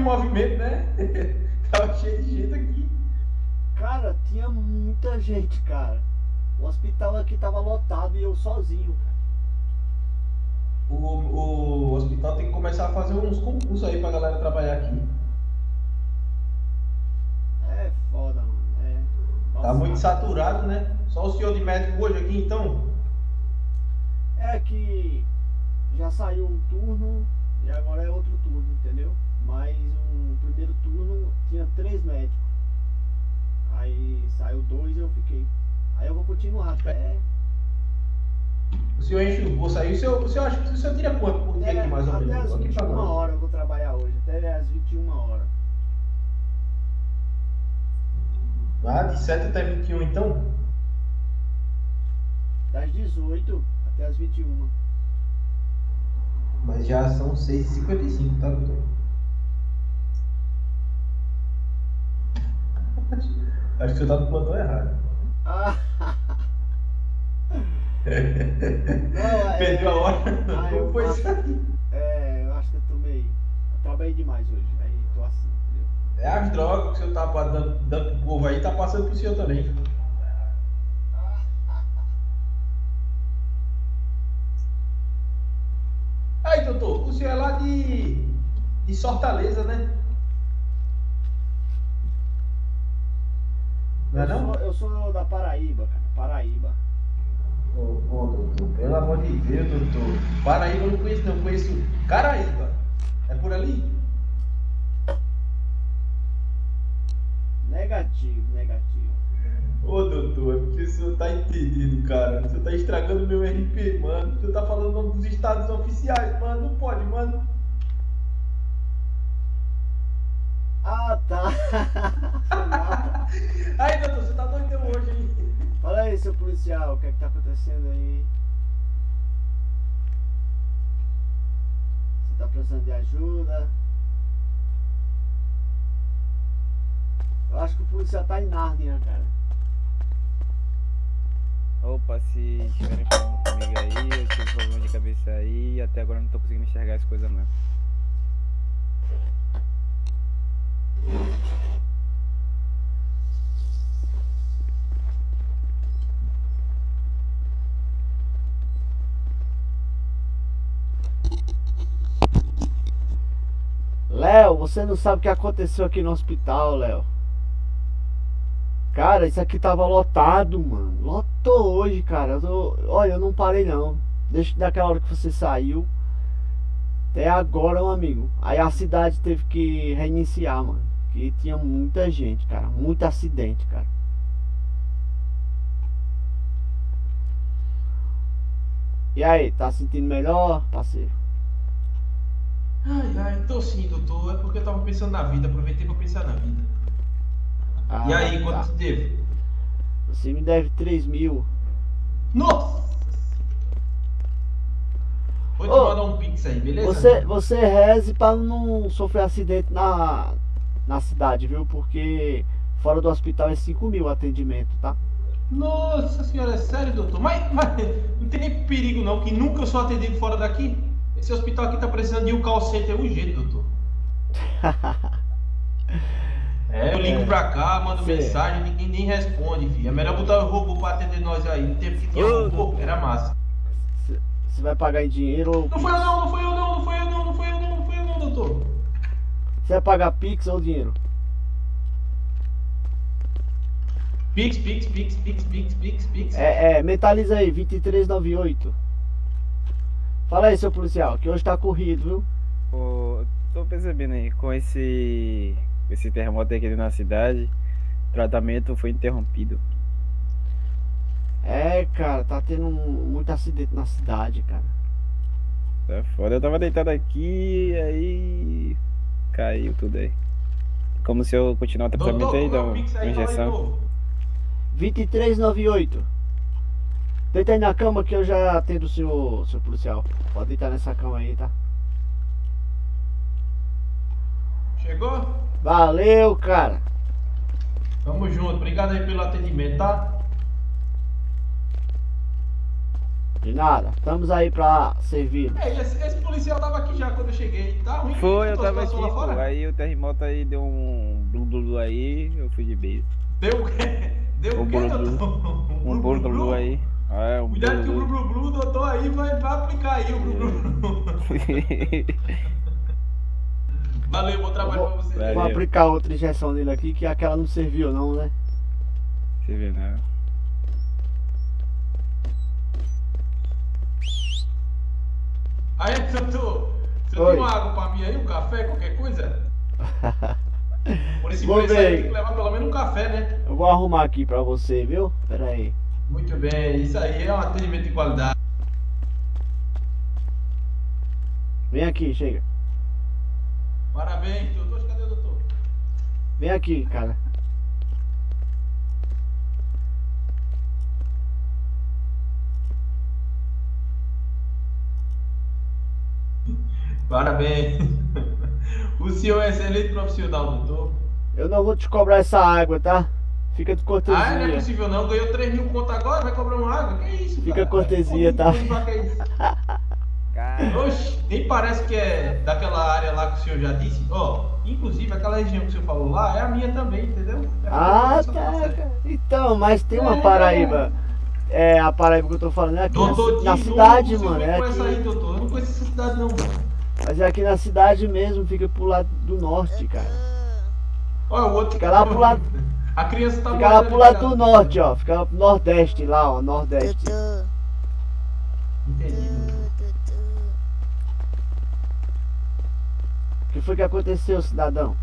o movimento, né? Tava cheio de gente aqui. Cara, tinha muita gente, cara. O hospital aqui tava lotado e eu sozinho, cara. O, o hospital tem que começar a fazer uns concursos aí pra galera trabalhar aqui. É foda, mano. É. Tá muito saturado, né? Só o senhor de médico hoje aqui, então? É que já saiu um turno e agora é outro turno, entendeu? Mas um primeiro turno tinha três médicos. Aí saiu dois e eu fiquei. Aí eu vou continuar até. O senhor enche o bolso aí. O senhor, o senhor acha que o senhor tira quanto por dia até, aqui, mais ou até menos? Aqui pra 21 nós. horas eu vou trabalhar hoje. Até as 21 horas. Ah, de 7 até 21, então? Das 18 até as 21. Mas já são 6h55, tá, doutor? Acho que o senhor tá no plantão errado. Ah! Não, é- Perdeu a hora. Ah, eu foi aí? É, eu acho que eu tomei. Eu trabalhei demais hoje. Aí tô assim, entendeu? É as drogas que o senhor tá dando, dando pro povo aí, tá passando pro senhor também. Aí, doutor, o senhor é lá de, de Fortaleza, né? Não é eu, não? Sou, eu sou da Paraíba, cara. Paraíba. Ô, ô, doutor, pelo amor de Deus, doutor. Paraíba eu não conheço, não. Eu conheço Caraíba. É por ali? Negativo, negativo. Ô, doutor, é porque o senhor tá entendendo, cara. O senhor tá estragando meu RP, mano. O senhor tá falando o nome dos estados oficiais, mano. Não pode, mano. Ah, tá. Aí, doutor, você tá doidão hoje, hein? Fala aí, seu policial, o que é que tá acontecendo aí? Você tá precisando de ajuda? Eu acho que o policial tá em Nárnia, cara. Opa, se estiverem falando comigo aí, eu tive problema de cabeça aí e até agora não tô conseguindo enxergar as coisas não. Léo, você não sabe o que aconteceu aqui no hospital, Léo. Cara, isso aqui tava lotado, mano. Lotou hoje, cara. Eu tô- Olha, eu não parei não. Desde daquela hora que você saiu. Até agora, meu amigo. Aí a cidade teve que reiniciar, mano. Que tinha muita gente, cara. Muito acidente, cara. E aí, tá sentindo melhor, parceiro? Ai, ai, tô sim, doutor. É porque eu tava pensando na vida. Aproveitei pra pensar na vida. e Ah, aí, quanto tá. devo? Você me deve 3 mil. Nossa! Vou te Ô, mandar um pix aí, beleza? Você, você reze pra não sofrer acidente na, na cidade, viu? Porque fora do hospital é 5 mil o atendimento, tá? Nossa senhora, é sério, doutor? Mas, mas não tem nem perigo não, que nunca eu sou atendido fora daqui. Esse hospital aqui tá precisando de um call center urgente, doutor. É, eu ligo É. pra cá, mando mensagem, ninguém nem responde, filho. É melhor botar o robô pra atender nós aí. No tempo que Ô, robô, era massa. Você vai pagar em dinheiro ou Não foi eu não, não foi eu não, não foi eu não, não foi eu não, não foi eu não, doutor. Você vai pagar Pix ou dinheiro? Pix, pix, pix, pix, pix, pix, pix. É, é, mentaliza aí, 2398. Fala aí, seu policial, que hoje tá corrido, viu? Ô, tô percebendo aí, com esse, esse terremoto aqui na cidade, o tratamento foi interrompido. É, cara, tá tendo um- muito acidente na cidade, cara. Tá foda, eu tava deitado aqui, aí caiu tudo aí. Como se eu continuar o tratamento doutor, aí, o uma injeção. novo. 2398. Deita aí na cama que eu já atendo o senhor, seu policial. Pode deitar nessa cama aí, tá? Chegou? Valeu, cara. Tamo junto, obrigado aí pelo atendimento, tá? De nada. Estamos aí pra servir. É, esse, esse policial tava aqui já quando eu cheguei. Tá ruim? Foi, eu tava aqui, pô. fora? Aí o terremoto aí deu um blu blu blu aí, eu fui de base. Deu o quê? Deu Um o quê, doutor? Um blu blu blu aí. É, um blu Cuidado que o blu Blu doutor aí vai, vai aplicar aí o Blu Blu Blu. Valeu, bom trabalho pra você. Valeu. Vou aplicar outra injeção nele aqui, que aquela não serviu não, né? Você vê, Aí, doutor, você Oi. tem uma água pra mim aí, um café, qualquer coisa? Por esse preço aí tem que levar pelo menos um café, né? Eu vou arrumar aqui pra você, viu? Pera aí. Muito bem, isso aí é um atendimento de qualidade. Vem aqui, chega. Parabéns, doutor. Cadê o doutor? Vem aqui, cara. Parabéns. O senhor é excelente profissional, doutor. Eu não vou te cobrar essa água, tá? Fica de Ah, não é cortesia. possível não. Ganhou 3 mil conto agora, vai cobrar uma água? Que isso, Fica cara? cortesia, tá? É Oxe, nem parece que é daquela área lá que o senhor já disse. Ó, inclusive aquela região que o senhor falou lá é a minha também, entendeu? É a Ah, tá. Então, mas tem uma É. Paraíba. É, a Paraíba que eu tô falando é aqui Doutor, na, na de cidade, mano. É essa aí, aqui, doutor. Eu não conheço essa cidade, não. Mas é aqui na cidade mesmo, fica pro lado do norte, cara. Olha o outro. Fica lá pro lado- A criança tá Fica lá pro lado do norte, ó. Fica lá pro nordeste lá, ó. Nordeste. Entendi. O que foi que aconteceu, cidadão?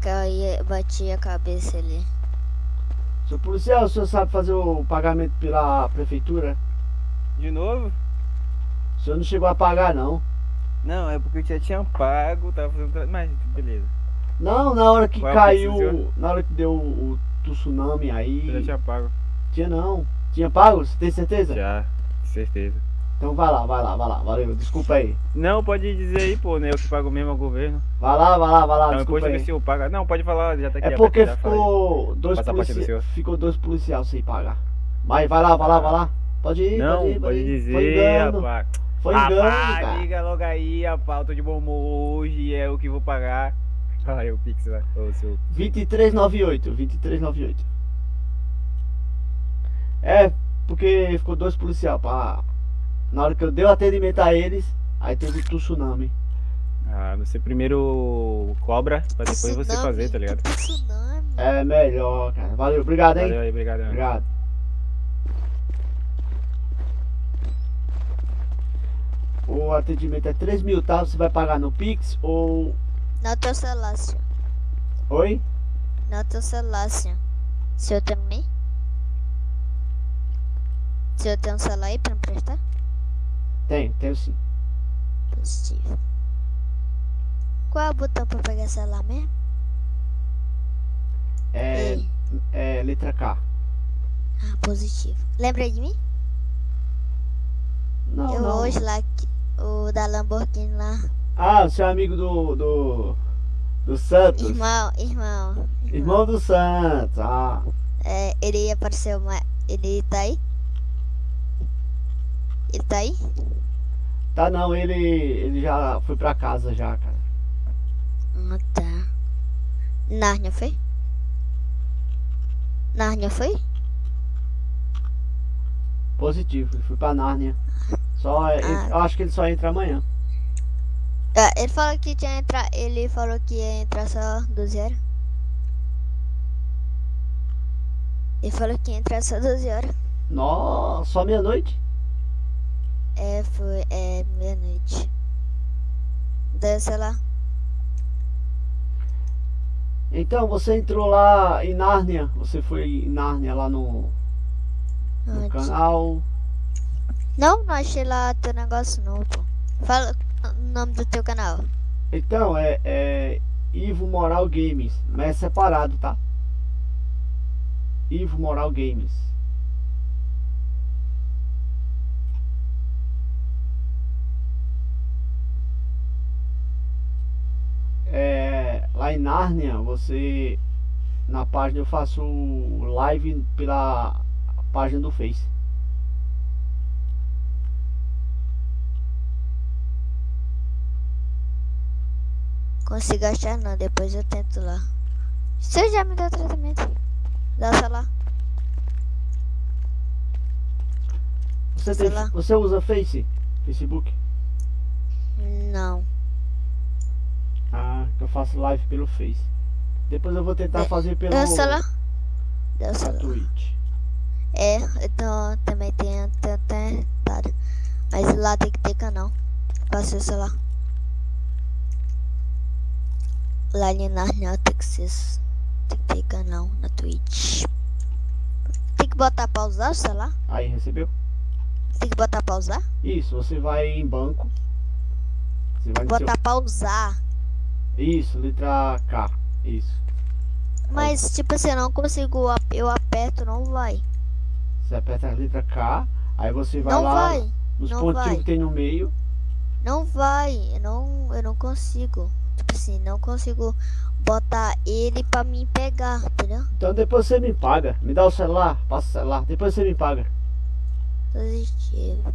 Caí, bati a cabeça ali. Seu policial, o senhor sabe fazer o pagamento pela prefeitura? de novo? O senhor não chegou a pagar, não. Não, é porque eu já tinha pago, tava fazendo. Mas, beleza. Não, na hora que Qual caiu, na hora que deu o, o tsunami aí. Eu já tinha pago. Tinha não. Tinha pago? Você tem certeza? Já, certeza. Então vai lá, vai lá, vai lá. Valeu, desculpa aí. Não, pode dizer aí, pô, né? Eu que pago mesmo ao governo. Vai lá, vai lá, vai lá, Não, desculpa aí. que o senhor paga. Não, pode falar, já tá aqui. É porque já ficou dois, policia... ficou dois policiais sem pagar. Mas vai lá, vai lá, vai lá. Pode ir, Não, pode ir, pode ir. Foi dizer, rapaz. Foi engano, Rapaz, cara. liga logo aí, rapaz. Eu tô de bom humor hoje, é o que vou pagar. Aí o Pix lá, ô seu. 2398, 2398. É, porque ficou dois policiais pra... Na hora que eu dei o atendimento a eles, aí teve o tsunami. Ah, você primeiro cobra, pra depois você Tsunami, fazer, tá ligado? Tsunami. É melhor, cara. Valeu, obrigado, hein? Valeu aí, obrigado. Obrigado. O atendimento é 3 mil, tá? Você vai pagar no Pix ou. Não teu celular, senhor. Oi? Não teu celular, senhor. O senhor também? O senhor tem um celular aí pra me prestar? Tenho, tenho sim. Positivo. Qual é o botão pra pegar celular mesmo? É, Ei. é letra K. Ah, positivo. Lembra de mim? Não, eu não. hoje lá, que- o da Lamborghini lá. Ah, o seu amigo do. do. do Santos. Irmão, irmão. Irmão do Santos. Ah. É, ele apareceu uma. Ele tá aí? Ele tá aí? Tá não, ele. ele já foi pra casa já, cara. Ah, tá. Nárnia foi? Nárnia foi? Positivo, foi pra Nárnia. Só. ele- Ah. eu acho que ele só entra amanhã. Ah, ele falou que tinha entrar. Ele falou que ia entrar só 12 horas. Ele falou que ia entrar só 12 horas. Nossa, só meia-noite? É, foi. É meia-noite. Daí, sei lá. Então, você entrou lá em Nárnia. Você foi em Nárnia lá no, no canal. Não, não achei lá teu negócio não. Fala o nome do teu canal. Então, é, é Ivo Moral Games. Mas é separado, tá? Ivo Moral Games. É, lá em Nárnia, você. Na página eu faço live pela página do Face. Consigo achar não, depois eu tento lá. Você já me deu tratamento? Dá celular. Você, tem, lá. você usa Face? Facebook? Não. Ah, que eu faço live pelo Face. Depois eu vou tentar É, fazer pelo? Deu o pela celular. Twitch. É, então também tem tentado. Mas lá tem que ter canal. Passei o celular. Lá Narnia tem que ser. Tem que ter canal na Twitch. Tem que botar pausar o celular? Aí, recebeu? Tem que botar pausar? Isso, você vai em banco. Você vai no seu... Botar pausar. Isso, letra K. Isso. Mas tipo assim, eu não consigo. Eu aperto, não vai. Você aperta a letra K, aí você vai Não lá vai. nos não pontinhos vai. que tem no meio. Não vai. Eu não, eu não consigo. Tipo assim, não consigo botar ele pra mim pegar, entendeu? Então depois você me paga. Me dá o celular, passa o celular, depois você me paga. Positivo.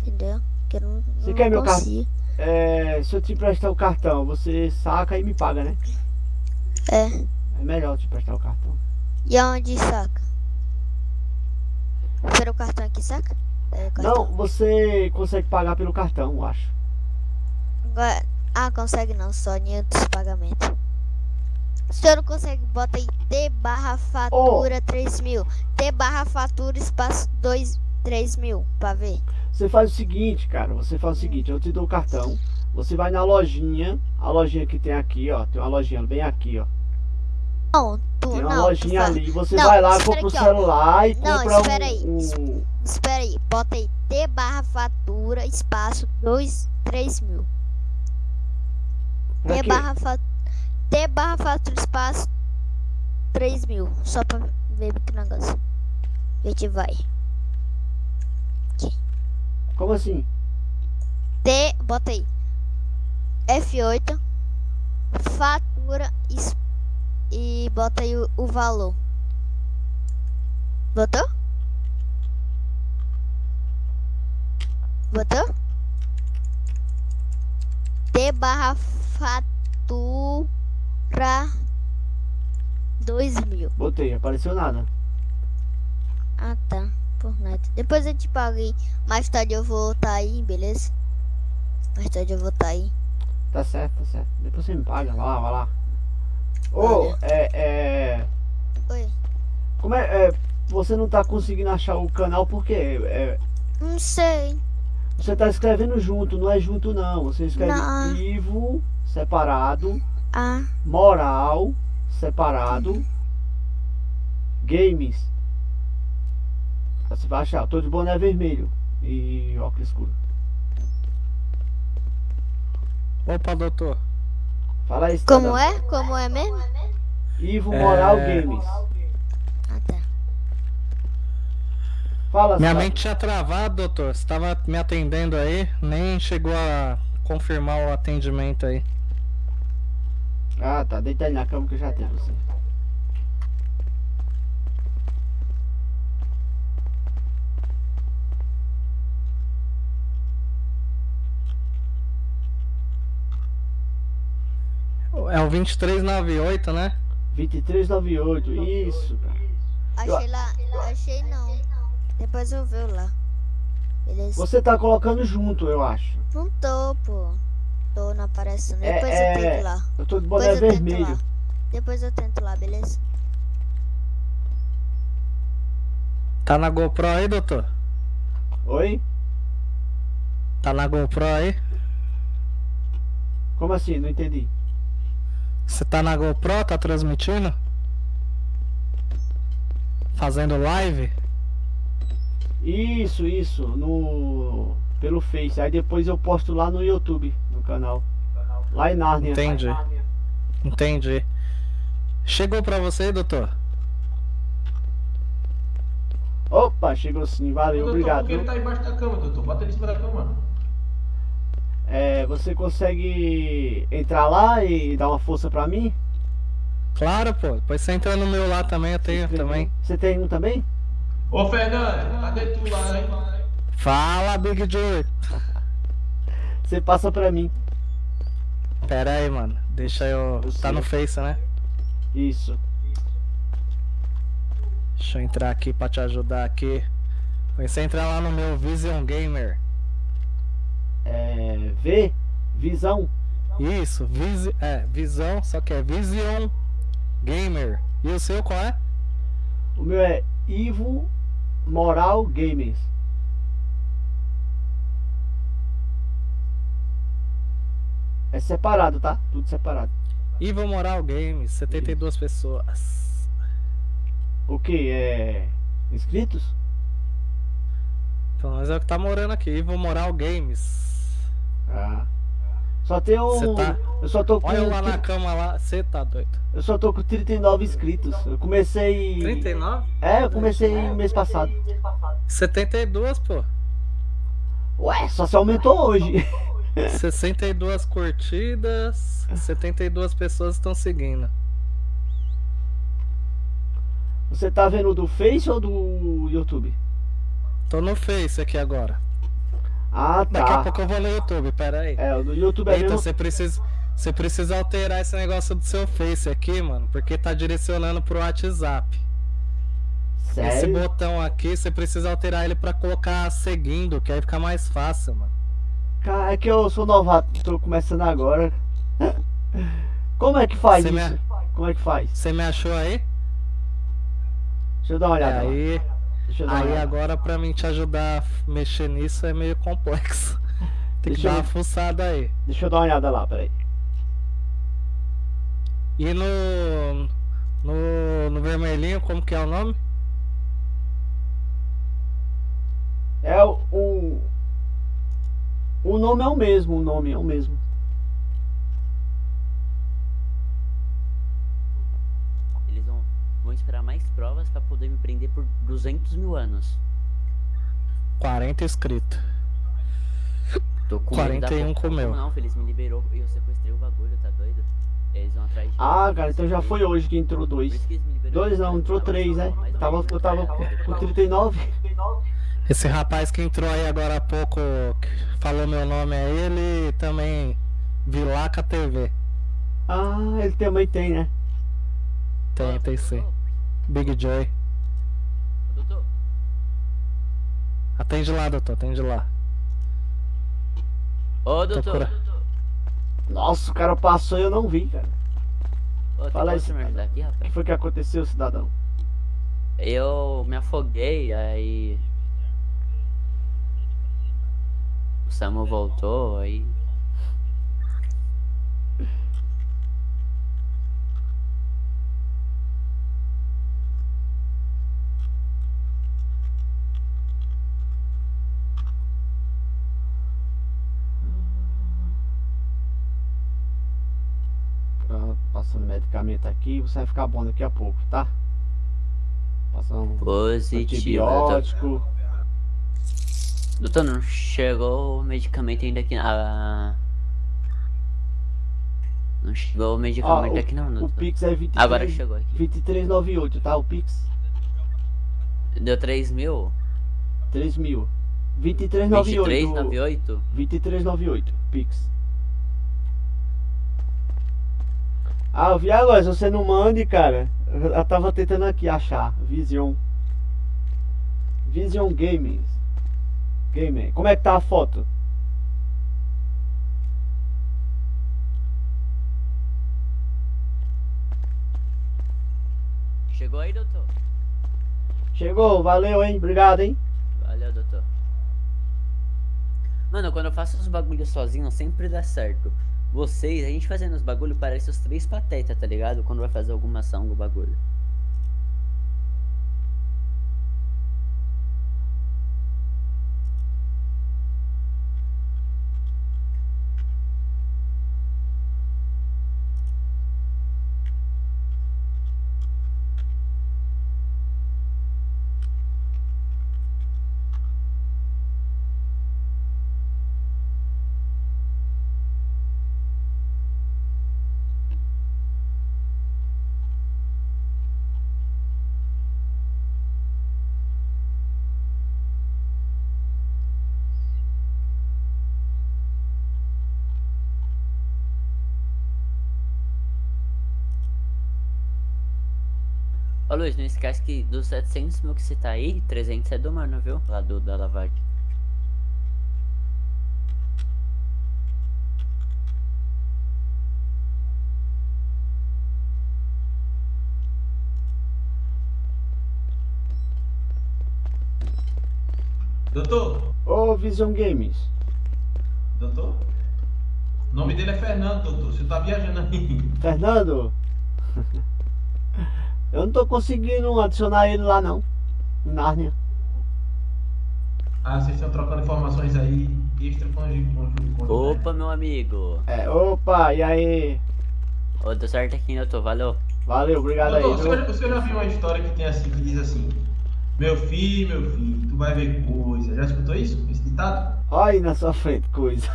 Entendeu? Que eu não, Você não quer meu cartão? É, se eu te emprestar o cartão, você saca e me paga, né? É. É melhor eu te emprestar o cartão. E aonde saca? Pelo cartão aqui, saca? É, cartão. Não, você consegue pagar pelo cartão, eu acho. Agora- Ah, consegue não, só em outros pagamentos. Se eu não consegue, bota aí T barra fatura 3 mil. T barra fatura espaço 2, 3 mil, pra ver. Você faz o seguinte, cara, você faz o seguinte, eu te dou o cartão, você vai na lojinha, a lojinha que tem aqui, ó, tem uma lojinha bem aqui, ó. Não, tu Tem uma não. lojinha ali, você Não, vai lá, compra o ó. celular e Não, compra espera aí. um, um... Espera aí, bota aí T barra fatura espaço 2, 3 mil. T barra, fa... T barra fatura espaço 3 mil. Só pra ver que negócio. A gente vai. Como assim? T, bota aí. F8. Fatura e bota aí o, o valor. Botou? Botou? T barra fatura 2 mil. Botei, apareceu nada. Ah tá, por nada. Depois eu te paguei. Mais tarde eu vou estar aí, beleza? Mais tarde eu vou estar aí. Tá certo, tá certo. Depois você me paga, vai lá, vai lá. Ô, Olha. é, é... Oi. Como é, é, Você não tá conseguindo achar o canal porque é, Não sei. você tá escrevendo junto, não é junto não. Você escreve Não. Ivo, separado, Ah, Moral, separado, Games. Você vai achar, eu tô de boné vermelho e óculos escuro. Opa, doutor. Fala aí, como é? Como é mesmo? Ivo Moral É. Games. Ah tá. Fala, Minha mente tinha travado, doutor. Você tava me atendendo aí, nem chegou a confirmar o atendimento aí. Ah, tá. Deita aí na cama que eu já tenho você. É o 2398, né? 2398, isso, cara. Achei lá. Achei não. Depois eu vejo lá. Beleza? Você tá colocando junto, eu acho. Não tô, pô. Tô, não aparece não. É, Depois é, eu tento lá. Eu tô de boné Depois eu tento vermelho. lá. Depois eu tento lá, beleza? Tá na GoPro aí, doutor? Oi? Tá na GoPro aí? Como assim? Não entendi. Você tá na GoPro? Tá transmitindo? Fazendo live? Isso, isso, no pelo Face. Aí depois eu posto lá no YouTube, no canal. Lá em Nárnia. Entendi. Entendi. Chegou pra você, doutor? Opa, chegou sim, valeu, doutor, obrigado. Porque ele tá embaixo da cama, doutor. Bota ele em cima da cama. É, você consegue entrar lá e dar uma força pra mim? Claro, pô. Depois você entra no meu lá também, eu tenho também. Você tem um também? Ô, Fernando, cadê tu lá, hein? Fala, Big Joe. Você passa pra mim. Pera aí, mano. Deixa eu. Eu Tá no Face, né? Isso. Deixa eu entrar aqui pra te ajudar aqui. Você entrar lá no meu Vision Gamer. É. V. Visão. Isso, visi, é, visão, só que é Vision Gamer. E o seu qual é? O meu é Ivo Moral Games. É separado, tá? Tudo separado. Ivo Moral Games, 72 pessoas. O que? É. Inscritos? Então, mas é o que tá morando aqui, Ivo Moral Games. Ah. Só tem um. Tá- Eu só tô com. Olha lá na cama lá, você tá doido. Eu só tô com 39 inscritos. Eu comecei. 39? É, eu comecei mês passado. 72, pô. Ué, só se aumentou hoje. 62 curtidas, 72 pessoas estão seguindo. Você tá vendo do Face ou do YouTube? Tô no Face aqui agora. Ah, Daqui a tá. pouco eu vou no YouTube, pera aí. É, o do YouTube é mesmo. você precisa, você precisa alterar esse negócio do seu Face aqui, mano, porque tá direcionando pro WhatsApp. Esse Sério? botão aqui, você precisa alterar ele pra colocar seguindo, que aí fica mais fácil, mano. Cara, é que eu sou novato, tô começando agora. Como é que faz me- isso? Como é que faz? Você me achou aí? Deixa eu dar uma olhada. aí, dar uma aí olhada. agora pra mim te ajudar a mexer nisso é meio complexo. Tem que Deixa dar eu- uma fuçada aí. Deixa eu dar uma olhada lá, peraí. E no, no, no vermelhinho, como que é o nome? É o. O, o nome é o mesmo, o nome é o mesmo. Eles vão, vão esperar mais provas pra poder me prender por 200 mil anos. 40 inscritos. Tô com 41 medo da comeu. Não, Feliz me liberou e eu sequestrei o bagulho, tá doido? Eles vão atrás de Ah, cara, então já foi hoje que entrou dois. Dois não, entrou três, né? Tava, eu tava com 39. Esse rapaz que entrou aí agora há pouco, que falou meu nome é ele, também Vilaca TV. Ah, ele também tem, né? Tem, tem sim. Big Joy. Doutor, Atende lá, doutor, atende lá. ô doutor, Nossa, o cara passou e eu não vi, cara. ô, Fala isso, você me ajudar aqui, O que foi que aconteceu, cidadão? Eu me afoguei, aí. O Samu voltou, aí. Ah, Passando medicamento aqui, você vai ficar bom daqui a pouco, tá? Passando Positivo. Antibiótico. Doutor, não chegou o medicamento ainda aqui. Ah. Não chegou o medicamento aqui não, o, o doutor. Pix é 23, Agora chegou aqui. 2398, tá? O Pix, Deu 3 mil? 3 mil. 2398. 2398? 2398, Pix. Ah, eu vi agora, se você não mande, cara. Eu eu tava tentando aqui achar. Vision. Vision Games. Gamer. Como é que tá a foto? Chegou aí, doutor? Chegou, valeu, hein? Obrigado, hein? Valeu, doutor. Mano, quando eu faço os bagulhos sozinho, sempre dá certo. Vocês, a gente fazendo os bagulhos, parece os três patetas, tá ligado? Quando vai fazer alguma ação do bagulho. Ô Luiz, não esquece que dos 700 mil que você tá aí, 300 é do mano, viu? Lá do, da lavagem. Doutor, Ô, Vision Games. doutor? O nome dele é Fernando, doutor. Você tá viajando aí. Fernando? Eu não tô conseguindo adicionar ele lá não. Em Nárnia. Ah, vocês estão trocando informações aí extra com com- Opa, meu amigo. É, opa, e aí? Ô, deu certo aqui, doutor. Valeu. Valeu, obrigado aí, o senhor, viu? o senhor já viu uma história que tem assim, que diz assim: Meu filho, meu filho, tu vai ver coisa. Já escutou isso? Esse ditado? Olha aí na sua frente, coisa.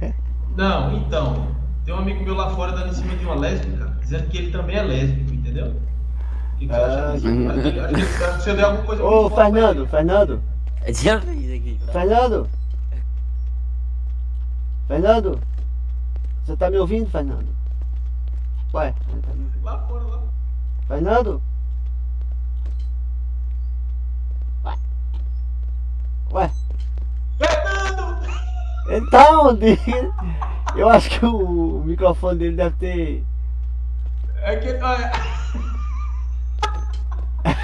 Não, então. Tem um amigo meu lá fora dando em cima de uma lésbica, dizendo que ele também é lésbico, entendeu? Que, que você acha disso? Acho que- deu alguma coisa Ô, Fernando, ele. Fernando, Já fiz aqui. tá? Fernando. Fernando. Você tá me ouvindo, Fernando? Ué, você tá me ouvindo? Lá fora, lá. Fernando? Ué. Ué, Fernando! ele tá onde? Eu acho que o microfone dele deve ter. É que.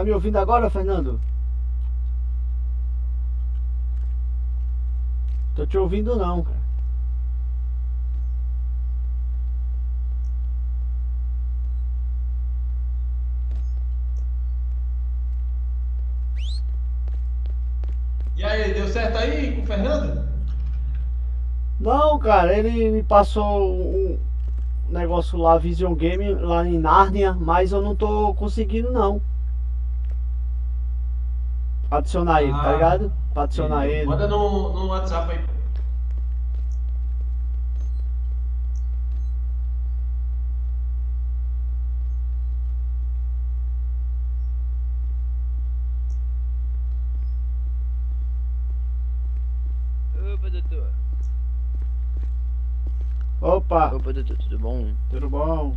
Tá me ouvindo agora, Fernando? Tô te ouvindo não, cara. E aí, deu certo aí com o Fernando? Não, cara, ele me passou um negócio lá, Vision Game, lá em Nárnia, mas eu não tô conseguindo não. Adicionar ele, tá Ah. ligado? Pra adicionar ele. Manda no, no WhatsApp aí. Opa, doutor. Opa, Opa, doutor, tudo bom? tudo bom?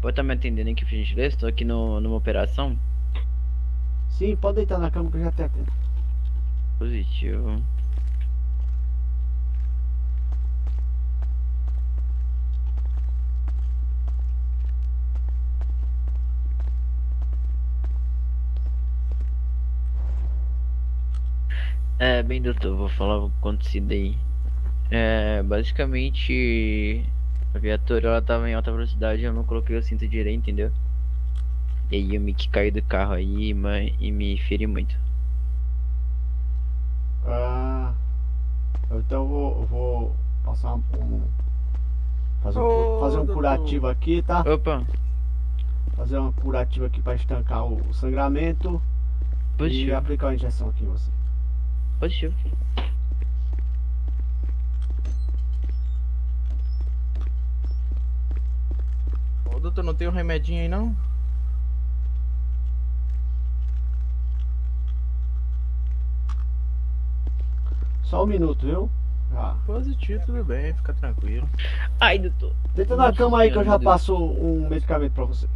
Pode estar me atendendo aqui, por gentileza? Estou aqui no, numa operação. Sim, pode deitar na cama que eu já te atendo. Positivo. É, bem, doutor, vou falar o que acontecido aí. É, basicamente, a viatura ela tava em alta velocidade, eu não coloquei o cinto direito, entendeu? E aí eu me que caí do carro aí mas, e me feri muito. Ah, então eu vou, vou passar um, fazer um, Ô, fazer um curativo aqui, tá? Opa, Fazer um curativo aqui pra estancar o, o sangramento e positivo, aplicar uma injeção aqui em você. positivo. Ô, doutor, não tem um remedinho aí não? Só um minuto, viu? Já. Positivo, tudo bem, fica tranquilo. Ai, doutor. Deita na cama aí que eu já passo um medicamento pra você.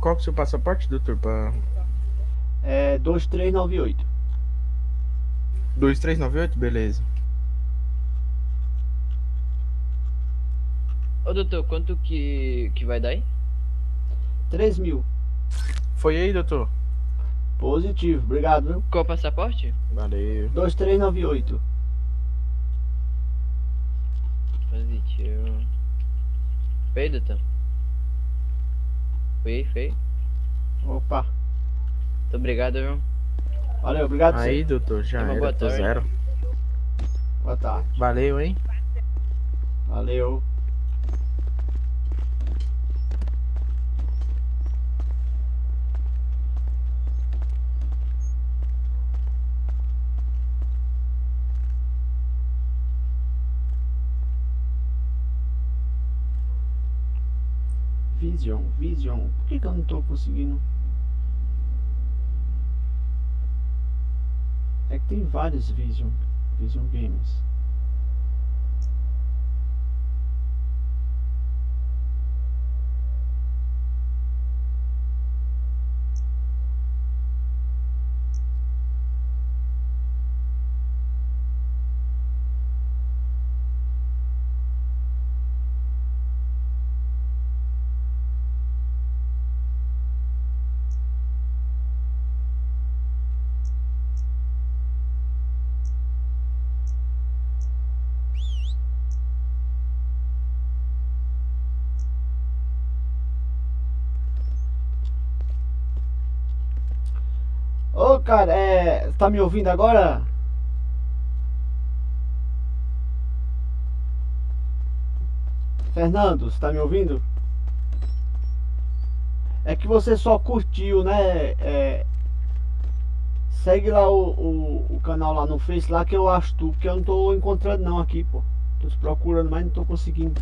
Qual que é o seu passaporte, doutor? Pra É 2398. 2398? Beleza. Ô, doutor, quanto que, que vai dar aí? 3 mil. Foi aí, doutor? Positivo, obrigado, viu? Qual o passaporte? Valeu. 2398. Positivo. Foi aí, doutor? Foi aí, foi. Opa. Muito obrigado, viu? Valeu, obrigado Aí, aí. doutor, já uma era, tô zero. Boa tarde. Valeu, hein? Valeu. Vision, Vision. Por que, que eu não tô conseguindo? É que tem vários Vision, Vision Games. Ô, cara, é. Tá me ouvindo agora? Fernando, você tá me ouvindo? É que você só curtiu, né? É, segue lá o, o, o canal lá no Face, lá que eu acho tu, que eu não tô encontrando não aqui, pô. Tô procurando, mas não tô conseguindo.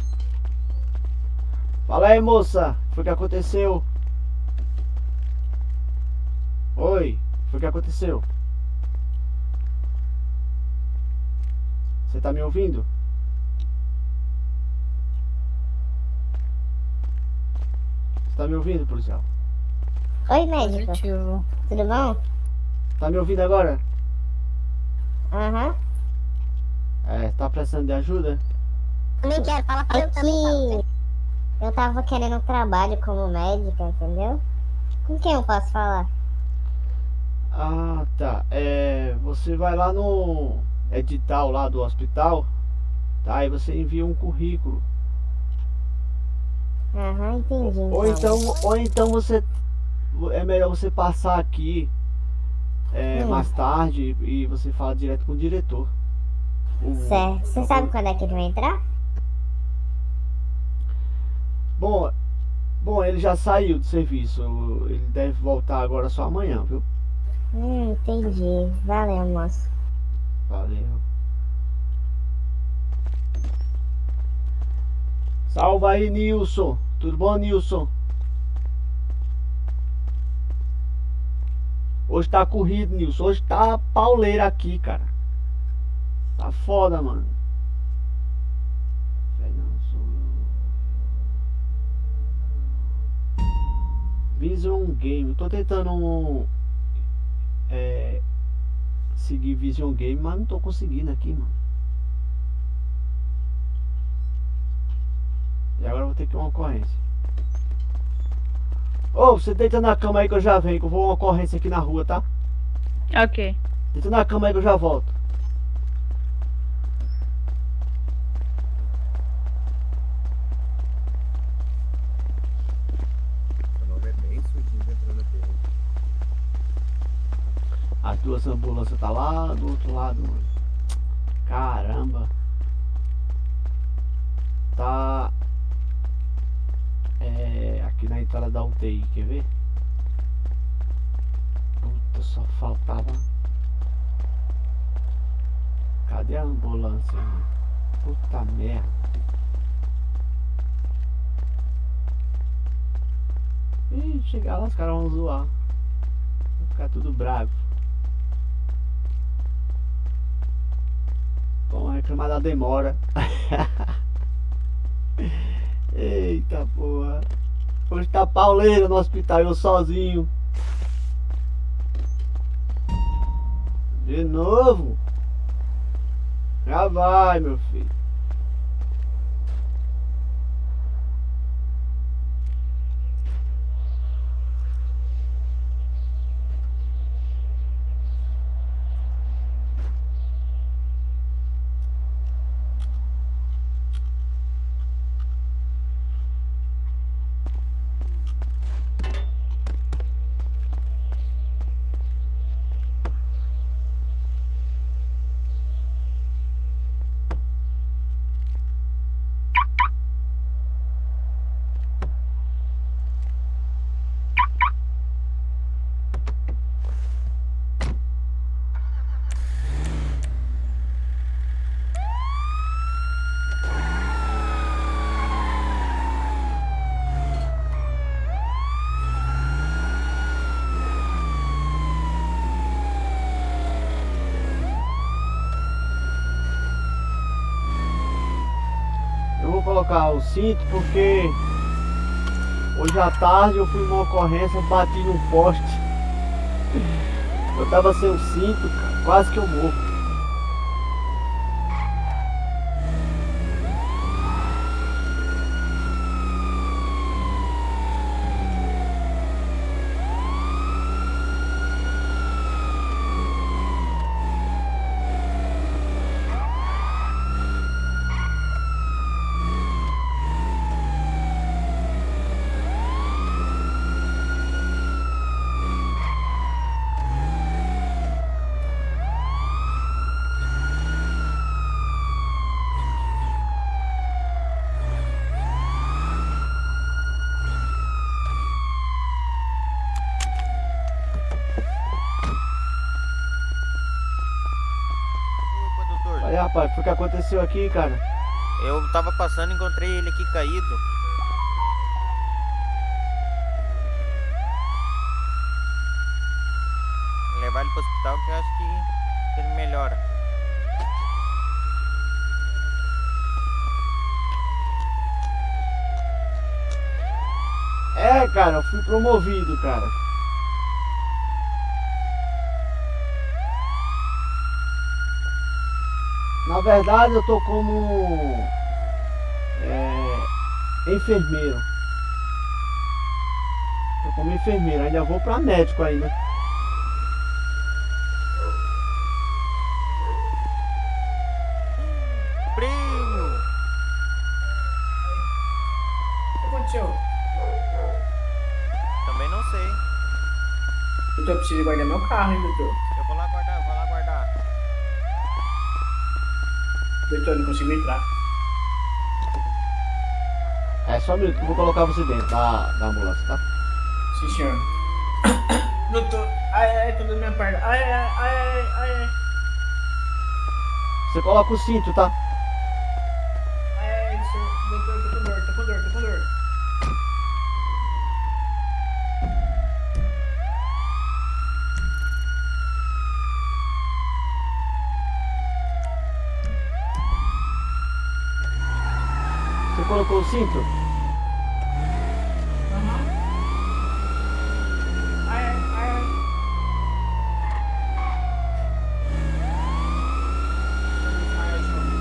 Fala aí, moça. O que aconteceu? Oi, foi o que aconteceu? Você tá me ouvindo? Você tá me ouvindo, policial? Oi, médico. Positivo. Tudo bom? Tá me ouvindo agora? Aham. É, tá precisando de ajuda? Também quero, fala pra eu também. que eu tava querendo um trabalho como médica, entendeu? Com quem eu posso falar? Ah, tá. É, você vai lá no edital lá do hospital, tá? Aí você envia um currículo. Aham, entendi. Ou então, ou então você é melhor você passar aqui é, Hum. mais tarde e você fala direto com o diretor. O- Certo. Você sabe quando é que ele vai entrar? Bom, bom, ele já saiu do serviço. Ele deve voltar agora só amanhã, viu? Hum, entendi. Valeu, moço. Valeu. Salva aí, Nilson. Tudo bom, Nilson? Hoje tá corrido, Nilson. Hoje tá pauleira aqui, cara. Tá foda, mano. Vision Game. Tô tentando é, seguir Vision Game, mas não tô conseguindo aqui, mano. E agora eu vou ter que ir uma ocorrência. Ô, você deita na cama aí que eu já venho, que eu vou uma ocorrência aqui na rua, tá? Ok. Deita na cama aí que eu já volto. Meu nome é bem sujinho entrando aqui. As duas ambulâncias tá lá do outro lado, mano. Caramba. Tá. É. Aqui na entrada da UTI, quer ver? Puta, só faltava. Cadê a ambulância? mano? Puta merda. Ih, chegar lá os caras vão zoar. Vai ficar tudo bravo. Reclamar da demora. Eita porra. Hoje tá pauleira no hospital, eu sozinho. De novo? Já vai, meu filho. Eu vou colocar o cinto porque hoje à tarde eu fui numa ocorrência, bati num poste. Eu tava sem o cinto, cara, quase que eu morro. Opa, doutor. Aí rapaz, foi o que aconteceu aqui, cara? Eu tava passando e encontrei ele aqui caído. Vou levar ele pro hospital que eu acho que ele melhora. É, cara, eu fui promovido, cara. Na verdade, eu tô como é, enfermeiro. Tô como enfermeiro, ainda vou pra médico ainda. Primo! O que aconteceu? Também não sei. Doutor, eu preciso guardar meu carro, hein, doutor? Eu vou lá guardar, eu vou lá guardar. Doutor, não consigo entrar. É só um minuto que eu vou colocar você dentro da, da ambulância, tá? Sim, senhor. doutor, ai, ai, tô dando minha perna. Ai, ai, ai, ai, ai, ai. Você coloca o cinto, tá? Ai, ai, senhor. Doutor, tô com dor, tô com dor, tô com dor. Você colocou o cinto? Aham. Ai, ai, ai, ai. Ai, ai, senhor.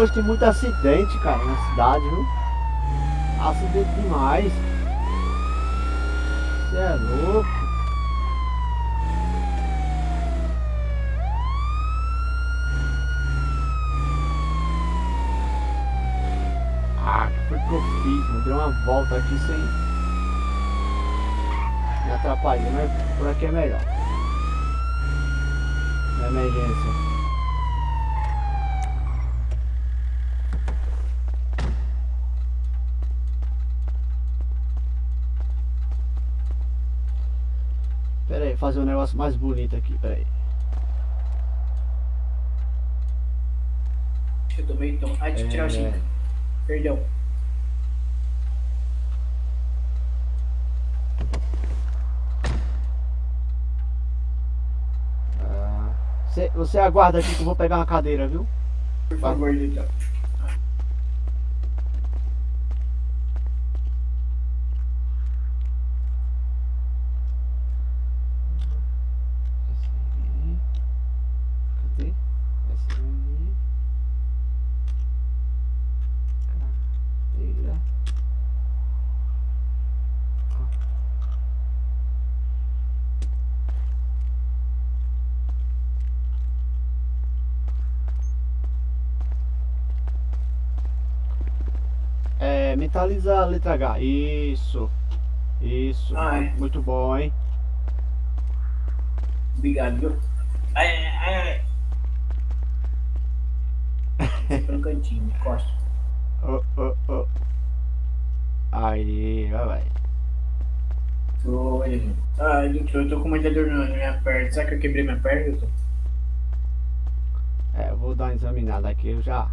Hoje tem muito acidente, cara, na cidade, viu? Acidente demais. Você é louco. Ah, que foi que uma volta aqui sem me atrapalhar, mas por aqui é melhor. emergência. Fazer um negócio mais bonito aqui, pera aí. Eu tomei tom. Ai, deixa eu tirar o É. cinco. Perdão. Ah, Você, você aguarda aqui que eu vou pegar uma cadeira, viu? Por favor, então. Cadê? SMI. Cadeira. É, mentaliza a letra H. Isso. Isso. Ai. Muito bom, hein? Obrigado, viu? Ai, ai, ai, no cantinho, me costa. Oh, oh, oh. Aí, vai, vai. Oi, Ai, doutor, eu tô com muita dor na minha perna. Será que eu quebrei minha perna, doutor? É, eu vou dar uma examinada aqui, eu já.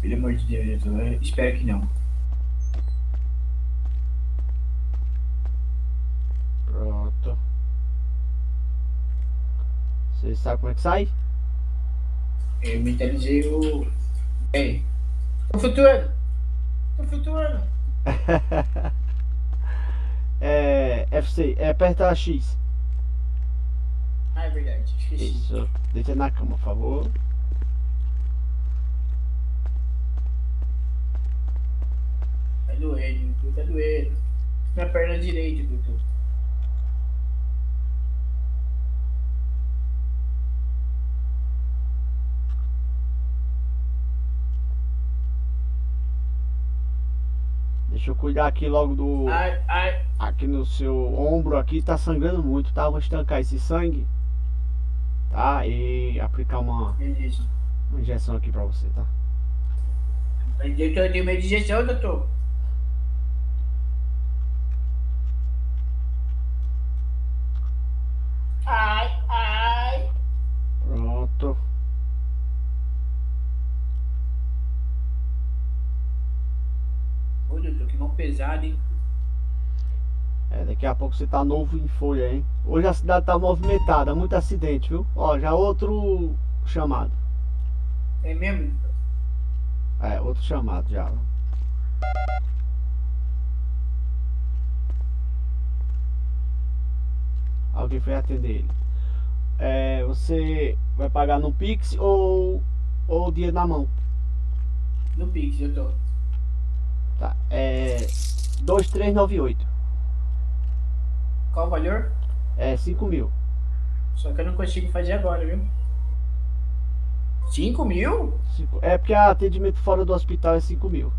Pelo amor de Deus, eu Espero que não. Pronto. Você sabe como é que sai? Eu mentalizei o. Ei. Tô flutuando! Tô flutuando! é, FC, é aperta X. Ah, é verdade. Esqueci. Isso. Deita na cama, por favor. Doendo, doutor. Tá doendo. Minha perna direita, doutor. Deixa eu cuidar aqui logo do. Ai, ai. Aqui no seu ombro aqui tá sangrando muito, tá? Vou estancar esse sangue. Tá? E aplicar uma, Beleza. uma injeção aqui pra você, tá? Eu tenho uma digestão, doutor. Ai, ai. Pronto. Ô, doutor, que mão pesada, hein? É, daqui a pouco você tá novo em folha, hein? Hoje a cidade tá movimentada, muito acidente, viu? Ó, já outro chamado. É mesmo? É, outro chamado já. Alguém foi atender ele. É, você vai pagar no Pix ou, ou dinheiro na mão? No Pix, doutor. Tá, é 2398. Qual o valor? É 5 mil. Só que eu não consigo fazer agora, viu? 5 mil? Cinco- É porque atendimento fora do hospital é 5 mil.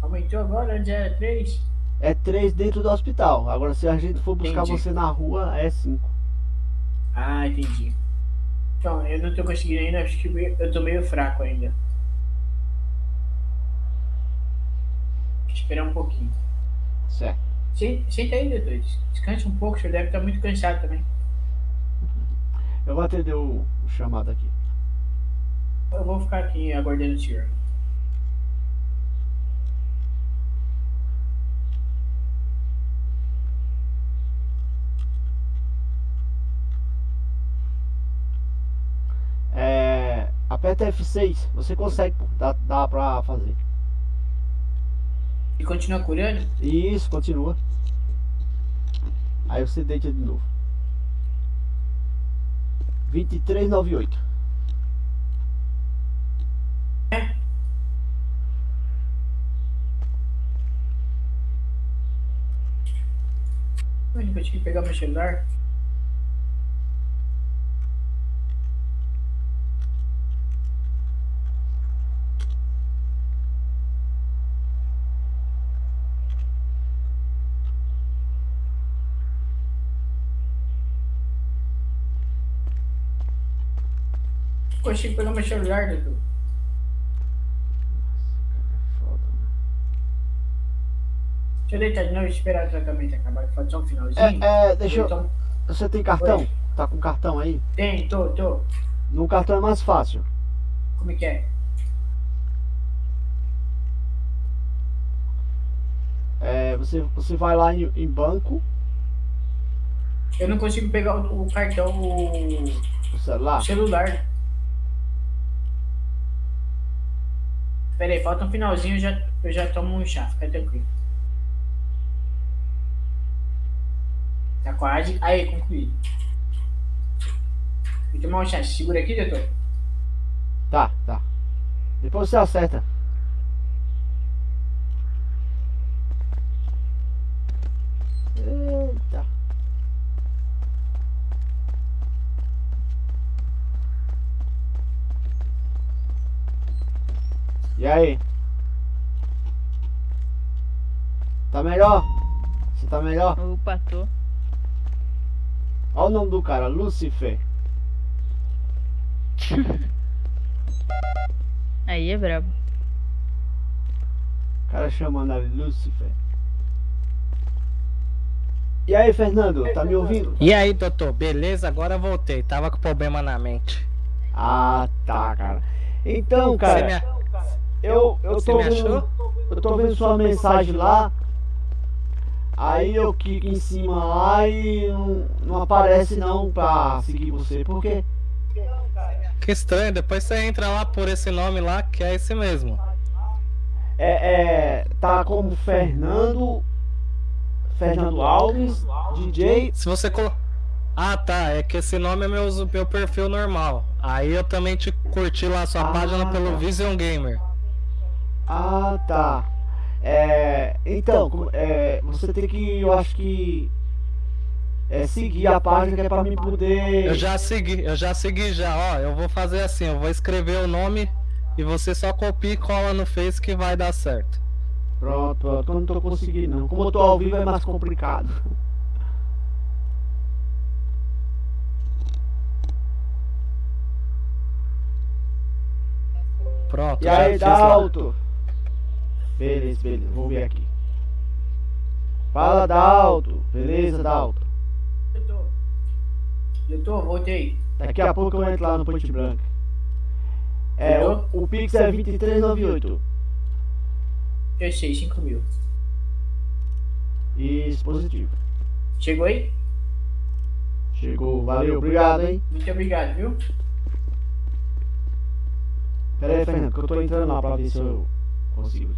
Aumentou agora, antes era 3. É 3 dentro do hospital. Agora se a gente for buscar Entendi. você na rua, é 5. Ah, entendi. Então, eu não tô conseguindo ainda, acho que eu tô meio fraco ainda. Esperar um pouquinho. Certo. Se- Senta aí, doutor. Descanse um pouco, o senhor deve estar muito cansado também. Eu vou atender o, chamado aqui. Eu vou ficar aqui aguardando o senhor. É, aperta F6, você consegue, pô. Dá, dá pra fazer. E continua curando? Isso, continua. Aí você deita de novo. 2398. Eu não consegui pegar meu celular. Consigo pegar meu celular, doutor. Deixa eu deitar de novo e esperar o tratamento acabar, que só um finalzinho. É, é, deixa eu. Então, Você tem cartão? Oi. Tá com cartão aí? Tem, tô, tô. No cartão é mais fácil. Como é que é? É, você, você vai lá em, em banco, Eu não consigo pegar o, o cartão, o, o celular. o celular. Pera aí, falta um finalzinho, eu já, eu já tomo um chá, fica tranquilo. Tá quase. Aí, concluído. Vou tomar um chá. Segura aqui, doutor. Tá, tá. Depois você acerta. Eita. E aí? Tá melhor? Você tá melhor? Opa, tô. Olha o nome do cara, Lucifer. Aí é brabo. O cara chamando ali Lucifer. E aí, Fernando, tá me ouvindo? E aí, doutor, beleza? Agora voltei. Tava com problema na mente. Ah, tá, cara. Então, cara, Você me, a- eu, eu Você tô me vendo, achou? eu tô vendo sua mensagem lá. Aí eu clico em cima lá e não, não aparece não pra seguir você. Por quê? Que estranho, depois você entra lá por esse nome lá, que é esse mesmo. É, é, tá como Fernando Fernando Alves, DJ. Se você colo... Ah, tá, é que esse nome é meu, meu perfil normal. Aí eu também te curti lá a sua Ah, página pelo tá. Vision Gamer. Ah, tá. É, então, é, você tem que, eu acho que é, seguir a página que é pra mim poder. Eu já segui, eu já segui já, ó. Eu vou fazer assim, eu vou escrever o nome e você só copia e cola no Face que vai dar certo. Pronto, pronto, eu não tô conseguindo não. Como eu tô ao vivo é mais complicado. Pronto, E aí. Dalto? Beleza, beleza, vou ver aqui. Fala, Dalto. Beleza, Dalto? Doutor. Doutor, voltei. Daqui a pouco eu entro lá no Ponte Branca. É, o, o Pix é 2398. Eu sei, 5 mil. Isso, positivo. Chegou aí? Chegou, valeu, obrigado, hein? Muito obrigado, viu? Pera aí, Fernando, que eu tô entrando lá pra ver se eu consigo.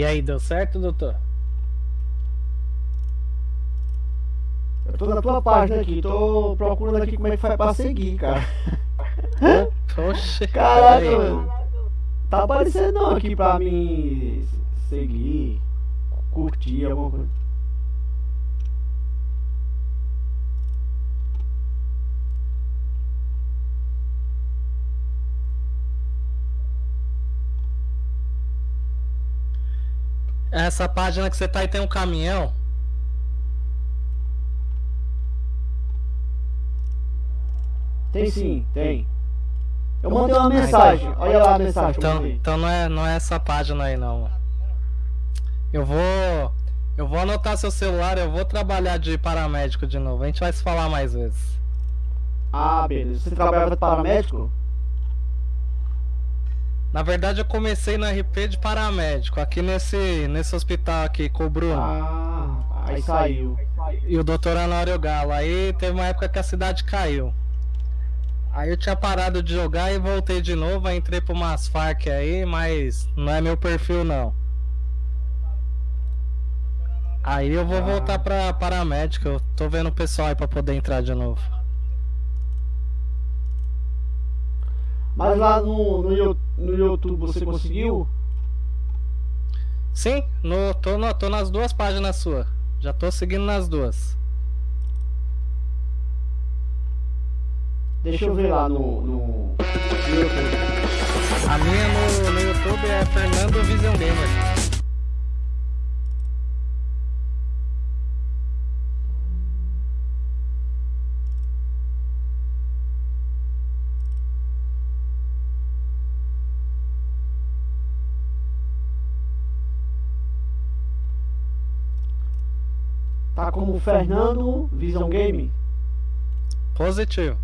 E aí, deu certo, doutor? Eu tô na tua página aqui, tô procurando aqui como é que faz pra seguir, cara. Oxe, Caraca, mano. Tá aparecendo não aqui pra mim seguir, curtir alguma coisa. Essa página que você tá aí tem um caminhão. Tem sim, tem. Eu mandei uma mensagem, olha lá a mensagem Então, então não, é, não é essa página aí não. Eu vou. Eu vou anotar seu celular, eu vou trabalhar de paramédico de novo. A gente vai se falar mais vezes. Ah, beleza. Você trabalhava de paramédico? Na verdade eu comecei no RP de paramédico, aqui nesse, nesse hospital aqui com o Bruno. Ah, aí saiu. E o doutor Honório Galo. Aí teve uma época que a cidade caiu. Aí eu tinha parado de jogar e voltei de novo, aí entrei pra umas Farc aí, mas não é meu perfil não. Aí eu vou voltar pra paramédico, eu tô vendo o pessoal aí pra poder entrar de novo. Mas lá no, no, no YouTube você conseguiu? Sim, no, tô, no- tô nas duas páginas sua. Já tô seguindo nas duas. Deixa eu ver lá no, no, no YouTube. A minha no, no YouTube é Fernando Vision Gamer. Tá como Fernando Vision Game. Positivo.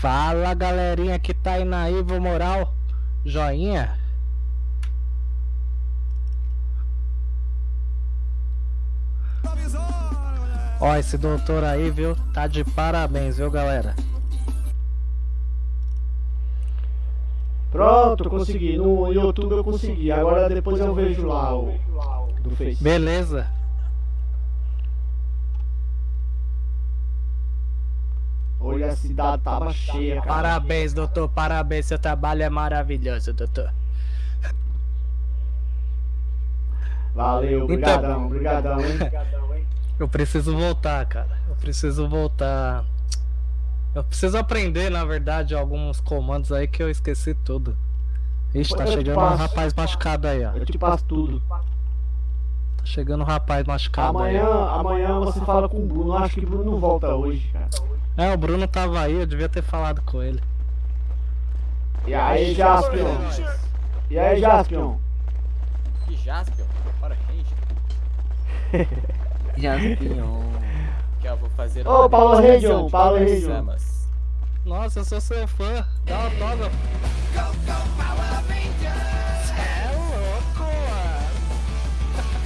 Fala galerinha que tá aí na Ivo Moral, joinha. Ó, esse doutor aí, viu? Tá de parabéns, viu, galera? Pronto, consegui. No YouTube eu consegui. Agora depois eu vejo lá o do Face. Beleza. Hoje a cidade tava cheia, cara. Parabéns, doutor. Parabéns. Seu trabalho é maravilhoso, doutor. Valeu, obrigadão, obrigadão, hein? Eu preciso voltar, cara. Eu preciso voltar. Eu preciso aprender, na verdade, alguns comandos aí que eu esqueci tudo. Ixi, tá Eu chegando um rapaz machucado aí, ó. Eu te passo tudo. Tá chegando um rapaz machucado aí. Amanhã, ó. amanhã você fala com o Bruno. Acho que o Bruno não volta hoje, cara. É, o Bruno tava aí, eu devia ter falado com ele. E aí, Jaspion? E aí, Jaspion? Que Jaspion? Para Ranger. Jaspion. Que eu vou fazer Ô, uma Paulo Region, Paulo Region. Nossa, eu sou seu fã. Dá autógrafo. Cê é louco,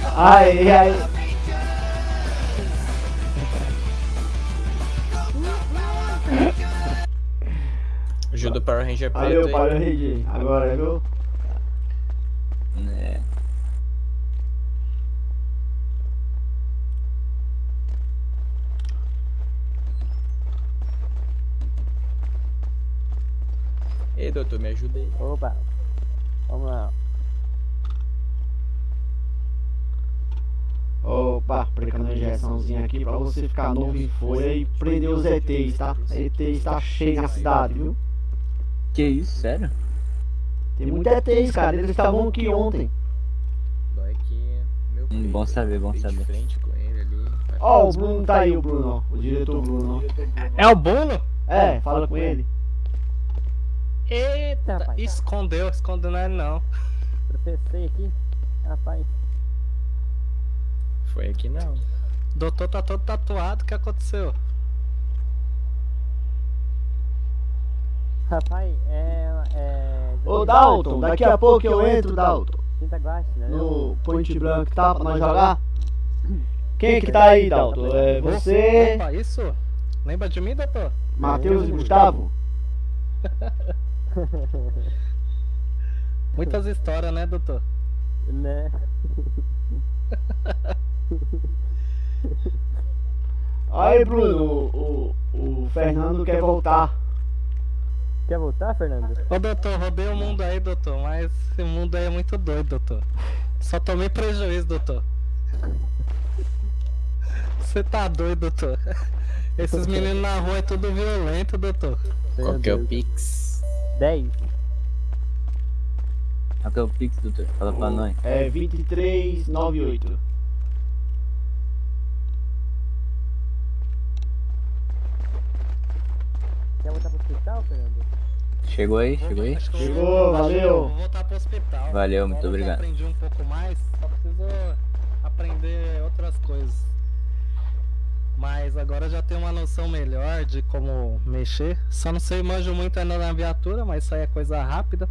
mano. Aí, aí. Ajuda o Power Ranger Valeu. Paulo Regi. Agora, viu? Né. Ei, doutor, me ajuda aí. Opa. Vamos lá. Opa, aplicando a injeçãozinha aqui pra você ficar novo em folha e prender os ETs, tá? ETs tá cheio na cidade, viu? Que isso, sério? Tem muitos ETs, cara. Eles estavam aqui ontem. Dói que meu Hum, bom saber, bom saber. Ó, o Bruno tá aí, o Bruno, ó. O diretor Bruno. É o Bruno? É, fala com ele. Eita, rapaz. escondeu, escondeu não é não. Tropecei aqui. Rapaz. Foi aqui não. Doutor tá todo tatuado, o que aconteceu? Rapaz, é. é... Ô, Dalton, daqui a pouco eu entro, Dalton. Tinta guache, né? No Point Blank, tá? Pra nós jogar. Quem que tá aí, Dalton? É você, Opa, isso? Lembra de mim, doutor? Matheus e Gustavo? Muitas histórias, né, doutor? Né? Aí, Bruno, o, o, o Fernando quer voltar. Quer voltar, Fernando? Ô, doutor, rodei o mundo aí, doutor, mas esse mundo aí é muito doido, doutor. Só tomei prejuízo, doutor. Você tá doido, doutor. Esses meninos na rua é tudo violento, doutor. Qual que é o Pix? 10? Até o Pix, doutor. Fala um, pra nós. É 2398. Quer voltar pro hospital, Fernando? Chegou aí, chegou aí? Chegou, valeu! Vou voltar pro hospital. Valeu, muito obrigado. Aprendi um pouco mais, só preciso aprender outras coisas. Mas agora já tenho uma noção melhor de como mexer. Só não sei, manjo muito ainda na viatura, mas isso aí é coisa rápida.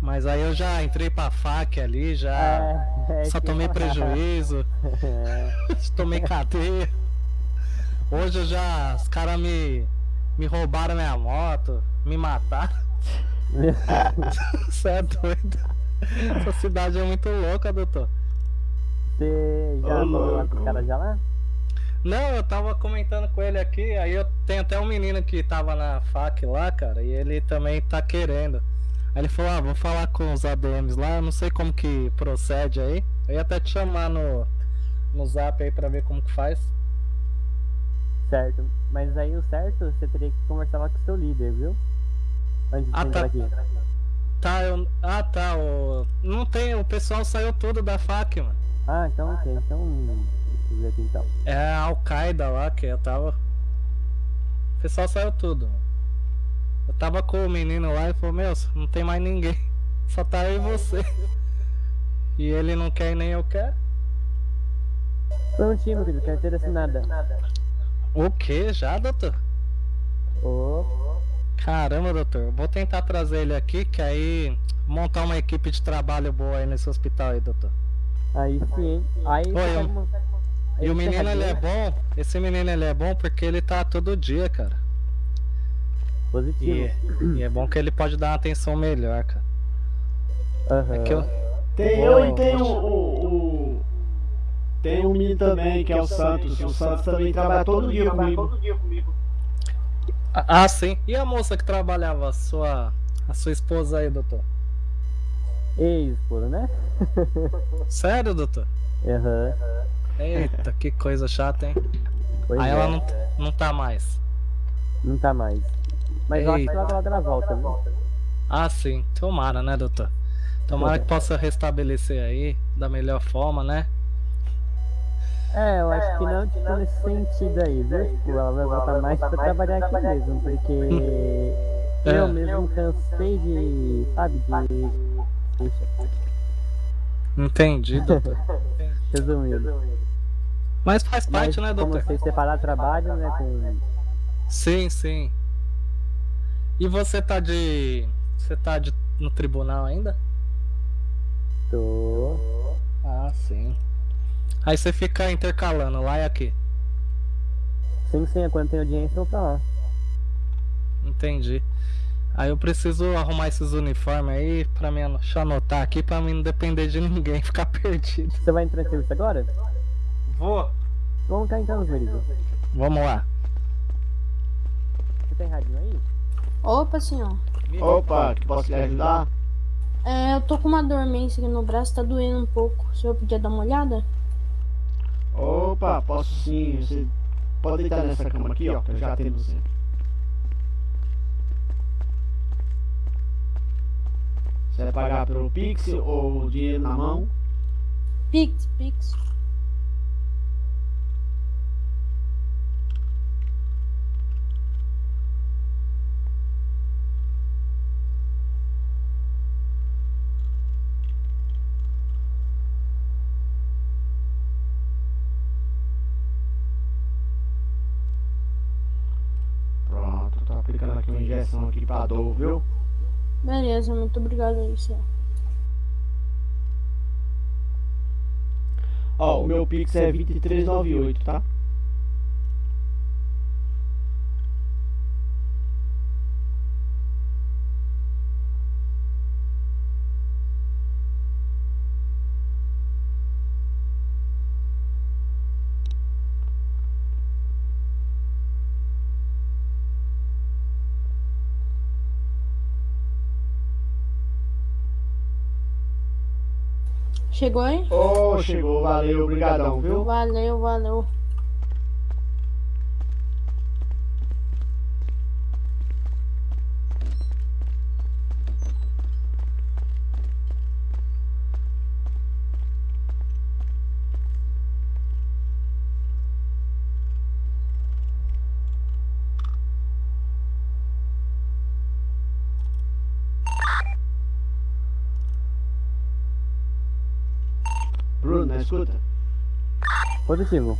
Mas aí eu já entrei pra FAC ali, já. É, é só que- tomei prejuízo. É. tomei cadeia. Hoje eu já. Os caras me. Me roubaram minha moto, me mataram. Você é doido. Essa cidade é muito louca, doutor. Você já falou lá com os caras já lá? Não, eu tava comentando com ele aqui, aí eu tenho até um menino que tava na FAC lá, cara, e ele também tá querendo. Aí ele falou, ah, vou falar com os ADMs lá, eu não sei como que procede aí. Eu ia até te chamar no, no zap aí pra ver como que faz. Certo. Mas aí o certo, você teria que conversar lá com o seu líder, viu? Antes de Ah, tá. aqui. Tá, eu. Ah tá, o. Não tem, o pessoal saiu tudo da FAC, mano. Ah, então ok. Então. Ver aqui então. É a Al-Qaeda lá que eu tava. O pessoal saiu tudo. Eu tava com o menino lá e falou, meu, não tem mais ninguém. Só tá eu e você. E ele não quer e nem eu quero. Prontinho, meu querido, carteira assinada. O que já, doutor? Ô. Caramba, doutor. Vou tentar trazer ele aqui, que aí montar uma equipe de trabalho boa aí nesse hospital aí, doutor. Aí sim? Aí Oi, eu- E o você menino ele é bom, esse menino ele é bom porque ele tá todo dia, cara. Positivo. E, e é bom que ele pode dar uma atenção melhor, cara. Aham. É que eu, Tem eu e tem o, o, o- Tem um menino também, que é o Santos. O Santos também trabalha todo dia comigo. Ah, sim. E a moça que trabalhava, a sua, a sua esposa aí, doutor? Ex-esposa, né? Sério, doutor? Aham. Eita, que coisa chata, hein? Pois aí é. ela não, não tá mais. Não tá mais. Mas eu acho que Eita. logo ela volta, viu? Ah, sim. Tomara, né, doutor? Tomara que possa restabelecer aí da melhor forma, né? É, eu acho que não, tipo, nesse sentido aí, viu? Tipo, ela vai voltar mais pra trabalhar aqui mesmo, porque É. eu mesmo cansei de, sabe, de... Puxa, Entendi, doutor. resumindo. Mas faz parte, Mas né, como doutor? vocês separar trabalho, né, com... Sim, sim. E você tá de. Você tá de, no tribunal ainda? Tô... Ah, sim. Aí você fica intercalando lá e aqui. Sim, sim, quando tem audiência eu vou pra lá. Entendi. Aí eu preciso arrumar esses uniformes aí pra mim deixa eu anotar aqui pra mim não depender de ninguém, ficar perdido. Você vai entrar em serviço agora? Vou. Vamos cá então, Merido. Vamos lá. Você tem radinho aí? Opa, senhor. Opa, posso lhe ajudar? É, eu tô com uma dormência aqui no braço, tá doendo um pouco. O senhor podia dar uma olhada? Opa, posso sim. Você pode deitar nessa cama aqui, ó, que eu já atendo você. Você vai pagar pelo Pix ou dinheiro na mão? Pix, Pix. Pronto, tô aplicando aqui uma injeção aqui pra dor, viu? Beleza, muito obrigado aí, senhor. Ó, o meu Pix é 2398, tá? Chegou aí? Ô, chegou, valeu, obrigadão, viu? Valeu, valeu. Escuta? Positivo.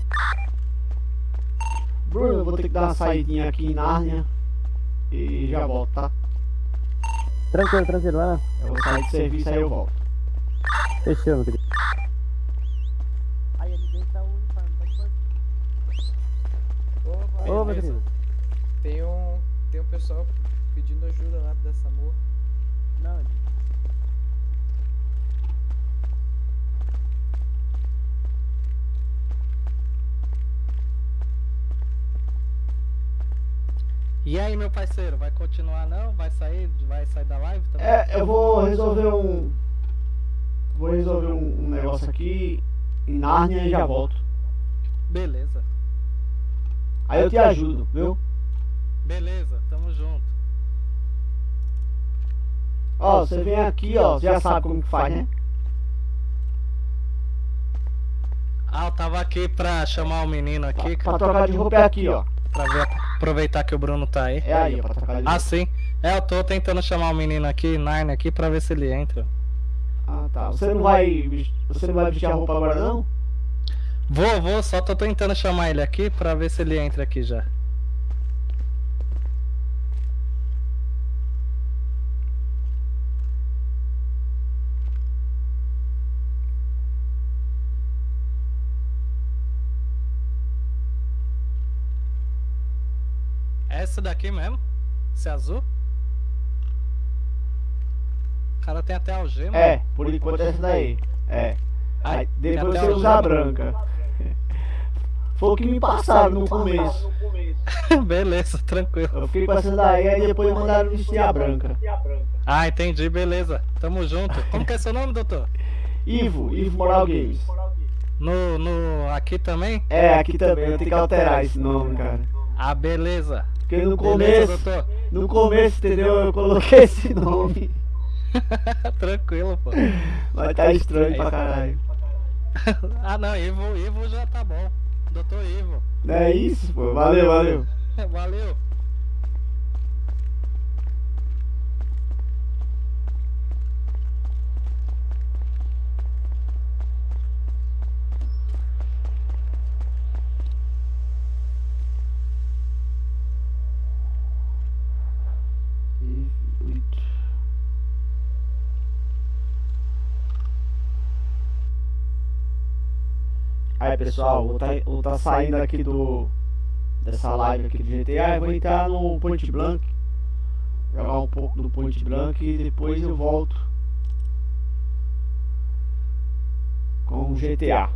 Bruno, eu vou ter que dar uma saidinha aqui em Nárnia e já volto, tá? Tranquilo, tranquilo, vai lá. Eu vou sair de serviço aí eu volto. Fechou, meu querido. Aí ele dentro tá o uniforme, pode pode. Ô, meu querido. Tem um, tem um pessoal pedindo ajuda lá da SAMU. Não, E aí, meu parceiro, vai continuar não? Vai sair? Vai sair da live também? É, eu vou resolver um. Vou resolver um, um negócio aqui em Nárnia e já volto. Beleza. Aí eu te ajudo, viu? Beleza, tamo junto. Ó, você vem aqui, ó, você já sabe como que faz, né? Ah, eu tava aqui pra chamar o menino aqui. Pra trocar de roupa é aqui, ó. Pra ver, aproveitar que o Bruno tá aí. É aí, ó, pra trocar de Ah, sim. É, eu tô tentando chamar o menino aqui, Narnia, aqui, pra ver se ele entra. Ah, tá. Você não vai. Você não vai vestir a roupa agora não? Vou, vou, só tô tentando chamar ele aqui pra ver se ele entra aqui já. Essa daqui mesmo? Esse azul? O cara tem até algema. É, por enquanto é essa daí. É. Aí depois você usa a branca. Foi o que me passaram no começo. beleza, tranquilo. Eu fiquei com essa daí, aí depois mandaram vestir a branca. Ah, entendi, beleza. Tamo junto. Como que é seu nome, doutor? Ivo, Ivo Moral Games. No, no, aqui também? É, aqui também, eu tenho que alterar esse nome, cara. Ah, beleza. Porque no começo, no começo, entendeu? Eu coloquei esse nome. Tranquilo, pô. Mas tá estranho É pra caralho. ah, não, Ivo, Ivo já tá bom. Doutor Ivo. É isso, pô. Valeu, valeu. Valeu. Aí pessoal, vou tá, vou tá saindo aqui do dessa live aqui do GTA e vou entrar no Point Blank. Jogar um pouco do Point Blank e depois eu volto com o GTA.